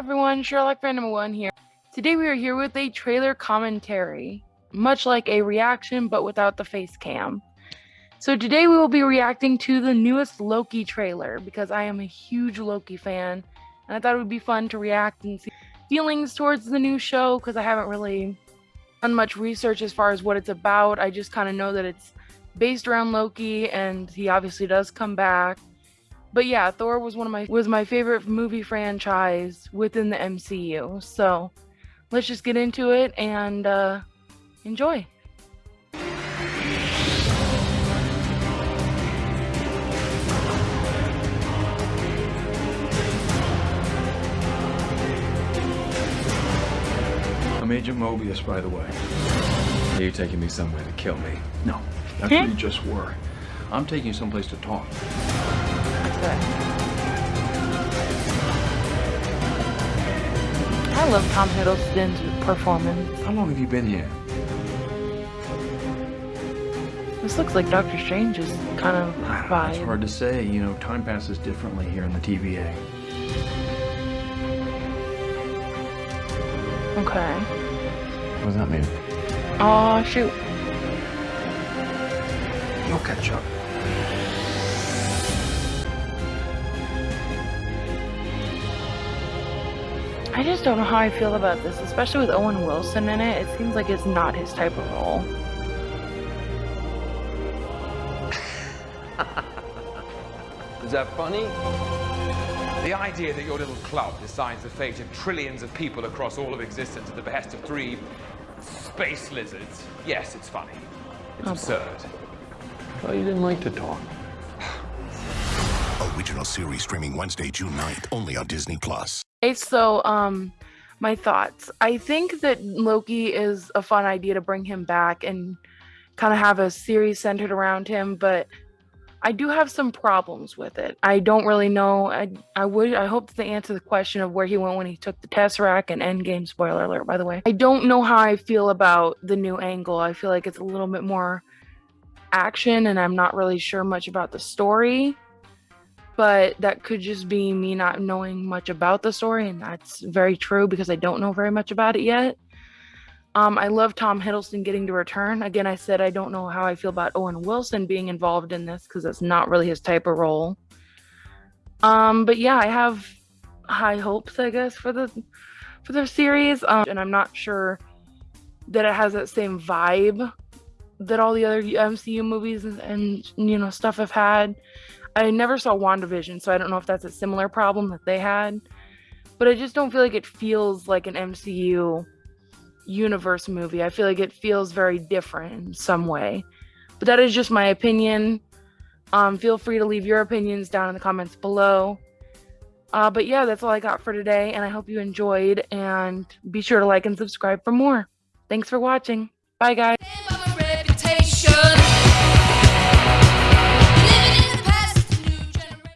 everyone, Sherlock number one here. Today we are here with a trailer commentary, much like a reaction but without the face cam. So today we will be reacting to the newest Loki trailer because I am a huge Loki fan and I thought it would be fun to react and see feelings towards the new show because I haven't really done much research as far as what it's about. I just kind of know that it's based around Loki and he obviously does come back but yeah, Thor was one of my was my favorite movie franchise within the MCU. So let's just get into it and uh, enjoy. I'm Agent Mobius, by the way. Are you taking me somewhere to kill me? No, that's where you just were. I'm taking you someplace to talk. I love Tom Hiddleston's performance. How long have you been here? This looks like Doctor Strange's kind of vibe. It's hard to say. You know, time passes differently here in the TVA. Okay. What does that mean? Oh, shoot. You'll catch up. I just don't know how I feel about this, especially with Owen Wilson in it. It seems like it's not his type of role. Is that funny? The idea that your little club decides the fate of trillions of people across all of existence at the behest of three space lizards. Yes, it's funny. It's Oh. absurd. Well, you didn't like to talk. Original series streaming Wednesday, June 9th, only on Disney Plus. Okay, so um my thoughts. I think that Loki is a fun idea to bring him back and kind of have a series centered around him, but I do have some problems with it. I don't really know. I I would I hope to answer the question of where he went when he took the Tesseract and Endgame spoiler alert by the way. I don't know how I feel about the new angle. I feel like it's a little bit more action and I'm not really sure much about the story but that could just be me not knowing much about the story and that's very true because i don't know very much about it yet. Um, i love tom hiddleston getting to return. Again i said i don't know how i feel about owen wilson being involved in this because that's not really his type of role. Um, but yeah i have high hopes i guess for the for the series um, and i'm not sure that it has that same vibe that all the other mcu movies and, and you know stuff have had I never saw WandaVision, so I don't know if that's a similar problem that they had. But I just don't feel like it feels like an MCU universe movie. I feel like it feels very different in some way. But that is just my opinion. Um, feel free to leave your opinions down in the comments below. Uh, but yeah, that's all I got for today, and I hope you enjoyed. And be sure to like and subscribe for more. Thanks for watching. Bye, guys.